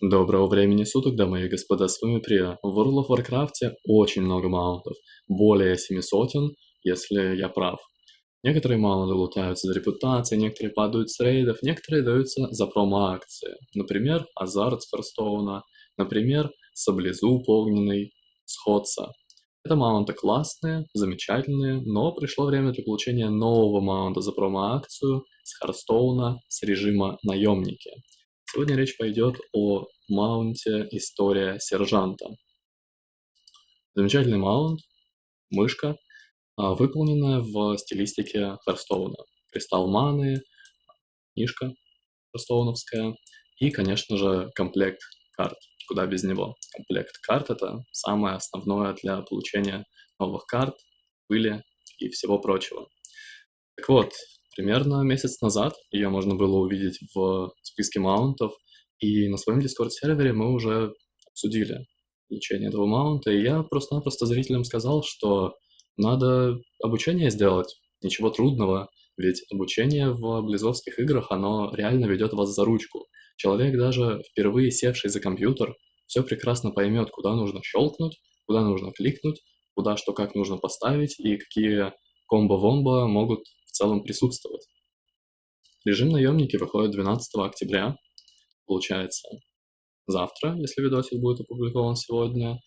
Доброго времени суток, дамы и господа, с вами Прия. В World of Warcraft очень много маунтов, более семи сотен, если я прав. Некоторые маунты лутаются за репутацией, некоторые падают с рейдов, некоторые даются за промо-акции. Например, Азарт с Харстоуна, например, Саблезуб огненный с Ходса. Это маунты классные, замечательные, но пришло время для получения нового маунта за промо-акцию с Харстоуна с режима наемники. Сегодня речь пойдет о маунте «История сержанта». Замечательный маунт, мышка, а, выполненная в стилистике Харстоуна. Кристалл маны, книжка харстоуновская и, конечно же, комплект карт. Куда без него. Комплект карт — это самое основное для получения новых карт, пыли и всего прочего. Так вот, Примерно месяц назад ее можно было увидеть в списке маунтов, и на своем Discord-сервере мы уже обсудили получение этого маунта, и я просто-напросто зрителям сказал, что надо обучение сделать, ничего трудного, ведь обучение в близовских играх, оно реально ведет вас за ручку. Человек, даже впервые севший за компьютер, все прекрасно поймет, куда нужно щелкнуть, куда нужно кликнуть, куда что как нужно поставить и какие комбо-вомбо могут целом присутствовать. Режим наемники выходит 12 октября, получается завтра, если видосик будет опубликован сегодня,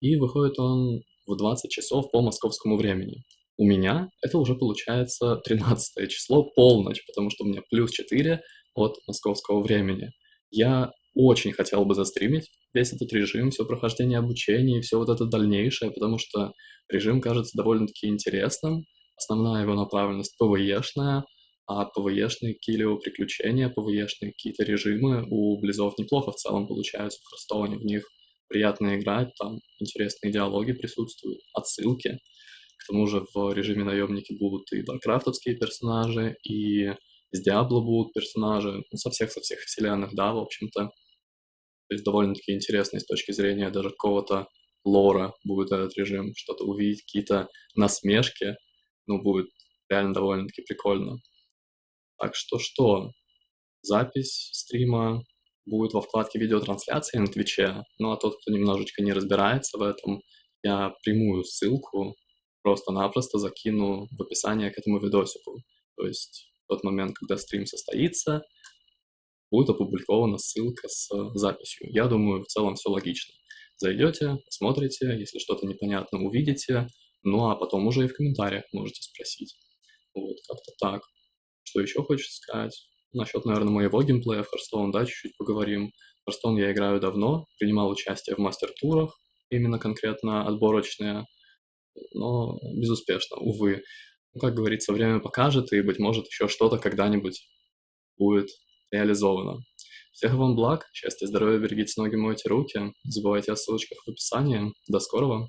и выходит он в 20 часов по московскому времени. У меня это уже получается 13 число, полночь, потому что у меня плюс 4 от московского времени. Я очень хотел бы застримить весь этот режим, все прохождение обучения и все вот это дальнейшее, потому что режим кажется довольно-таки интересным, Основная его направленность PvE шная, а PvE шные какие-либо приключения, PvE шные какие-то режимы у Близов неплохо в целом получаются в Hearthstone е, в них приятно играть, там интересные диалоги присутствуют, отсылки. К тому же в режиме наемники будут и варкрафтовские персонажи, и из Diablo будут персонажи, ну, со всех-со всех вселенных, да, в общем-то. То есть довольно-таки интересный с точки зрения даже какого-то лора будет этот режим, что-то увидеть, какие-то насмешки, ну, будет реально довольно-таки прикольно. Так что что, запись стрима будет во вкладке видеотрансляции на Твиче, ну а тот, кто немножечко не разбирается в этом, я прямую ссылку просто-напросто закину в описание к этому видосику. То есть в тот момент, когда стрим состоится, будет опубликована ссылка с записью. Я думаю, в целом все логично. Зайдете, посмотрите, если что-то непонятно увидите, ну, а потом уже и в комментариях можете спросить. Вот, как-то так. Что еще хочется сказать? Насчет, наверное, моего геймплея в Hearthstone, да, чуть-чуть поговорим. В Hearthstone я играю давно, принимал участие в мастер-турах, именно конкретно отборочные, но безуспешно, увы. Ну, как говорится, время покажет, и, быть может, еще что-то когда-нибудь будет реализовано. Всех вам благ, счастья, здоровья, берегите ноги, мойте руки. Забывайте о ссылочках в описании. До скорого!